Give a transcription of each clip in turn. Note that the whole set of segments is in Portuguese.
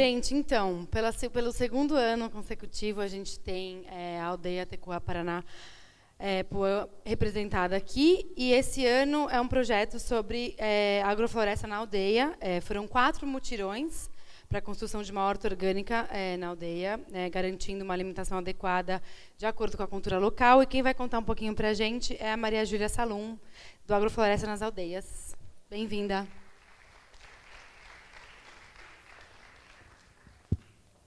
Gente, então, pela, pelo segundo ano consecutivo, a gente tem é, a aldeia Tecuá Paraná é, representada aqui. E esse ano é um projeto sobre é, agrofloresta na aldeia. É, foram quatro mutirões para a construção de uma horta orgânica é, na aldeia, é, garantindo uma alimentação adequada de acordo com a cultura local. E quem vai contar um pouquinho para a gente é a Maria Júlia Salum, do Agrofloresta nas Aldeias. Bem-vinda.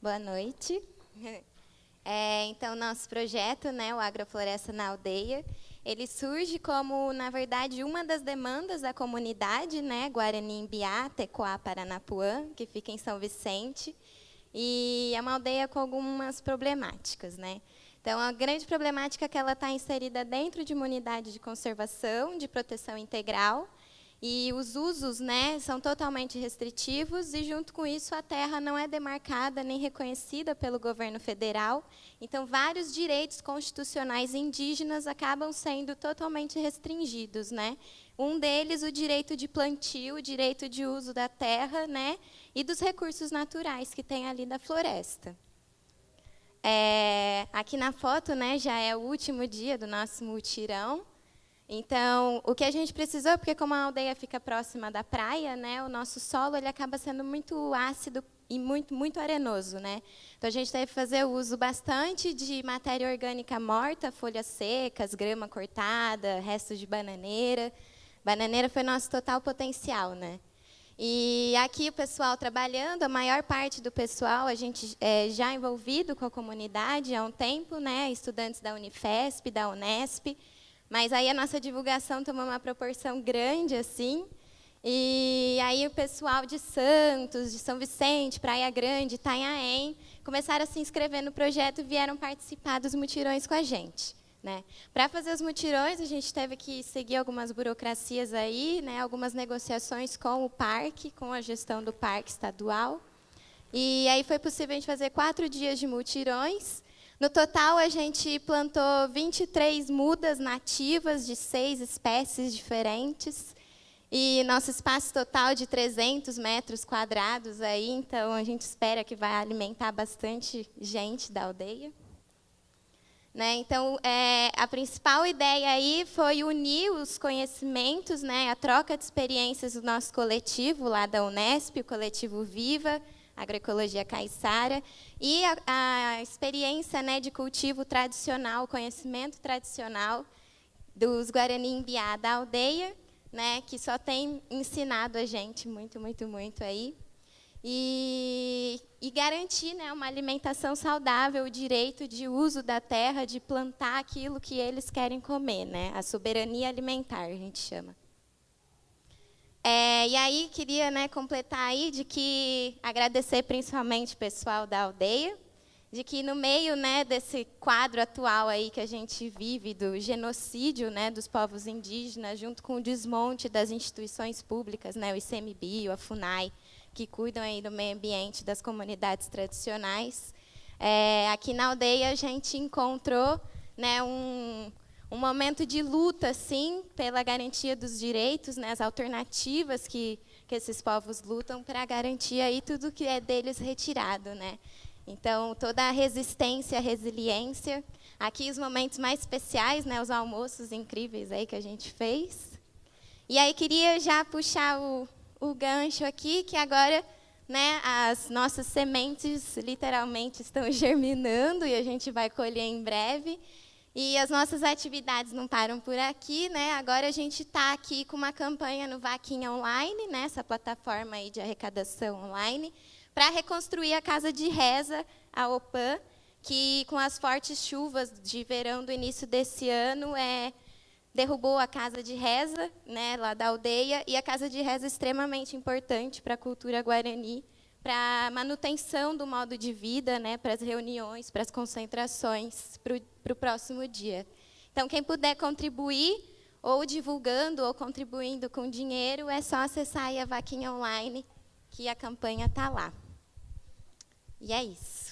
Boa noite. É, então, nosso projeto, né, o Agrofloresta na Aldeia, ele surge como, na verdade, uma das demandas da comunidade, né, Guarani Imbiá, Tecoá, Paranapuã, que fica em São Vicente, e é uma aldeia com algumas problemáticas. Né? Então, a grande problemática é que ela está inserida dentro de uma unidade de conservação, de proteção integral, e os usos né, são totalmente restritivos e, junto com isso, a terra não é demarcada nem reconhecida pelo governo federal. Então, vários direitos constitucionais indígenas acabam sendo totalmente restringidos. Né? Um deles, o direito de plantio, o direito de uso da terra né, e dos recursos naturais que tem ali da floresta. É, aqui na foto né, já é o último dia do nosso mutirão. Então, o que a gente precisou, porque como a aldeia fica próxima da praia, né, o nosso solo ele acaba sendo muito ácido e muito, muito arenoso. Né? Então, a gente teve que fazer uso bastante de matéria orgânica morta, folhas secas, grama cortada, restos de bananeira. Bananeira foi nosso total potencial. Né? E aqui o pessoal trabalhando, a maior parte do pessoal, a gente é, já envolvido com a comunidade há um tempo, né? estudantes da Unifesp, da Unesp, mas aí a nossa divulgação tomou uma proporção grande, assim. E aí o pessoal de Santos, de São Vicente, Praia Grande, Itanhaém, começaram a se inscrever no projeto e vieram participar dos mutirões com a gente. Né? Para fazer os mutirões, a gente teve que seguir algumas burocracias aí, né? algumas negociações com o parque, com a gestão do parque estadual. E aí foi possível a gente fazer quatro dias de mutirões, no total, a gente plantou 23 mudas nativas de seis espécies diferentes. E nosso espaço total de 300 metros quadrados aí, então a gente espera que vai alimentar bastante gente da aldeia. Né? Então, é, a principal ideia aí foi unir os conhecimentos, né, a troca de experiências do nosso coletivo lá da Unesp, o coletivo Viva, agroecologia caiçara, e a, a experiência né, de cultivo tradicional, conhecimento tradicional dos Guarani Imbiá da aldeia, né, que só tem ensinado a gente muito, muito, muito aí. E, e, garantir né, uma alimentação saudável, o direito de uso da terra, de plantar aquilo que eles querem comer, né, a soberania alimentar, a gente chama. É, e aí queria né, completar aí de que agradecer principalmente o pessoal da aldeia, de que no meio né, desse quadro atual aí que a gente vive do genocídio né, dos povos indígenas, junto com o desmonte das instituições públicas, né, o ICMBio, a FUNAI, que cuidam aí do meio ambiente das comunidades tradicionais, é, aqui na aldeia a gente encontrou né, um, um momento de luta, sim, pela garantia dos direitos, né, as alternativas que, que esses povos lutam para garantir aí tudo que é deles retirado. Né? Então, toda a resistência, a resiliência. Aqui os momentos mais especiais, né, os almoços incríveis aí que a gente fez. E aí queria já puxar o, o gancho aqui, que agora né, as nossas sementes literalmente estão germinando e a gente vai colher em breve. E as nossas atividades não param por aqui, né? Agora a gente está aqui com uma campanha no Vaquinha Online, né? essa plataforma aí de arrecadação online, para reconstruir a casa de reza, a OPAN, que com as fortes chuvas de verão do início desse ano é, derrubou a casa de reza, né, lá da aldeia, e a casa de reza é extremamente importante para a cultura guarani, para manutenção do modo de vida, né, para as reuniões, para as concentrações, para o próximo dia. Então, quem puder contribuir, ou divulgando, ou contribuindo com dinheiro, é só acessar a vaquinha online, que a campanha está lá. E é isso.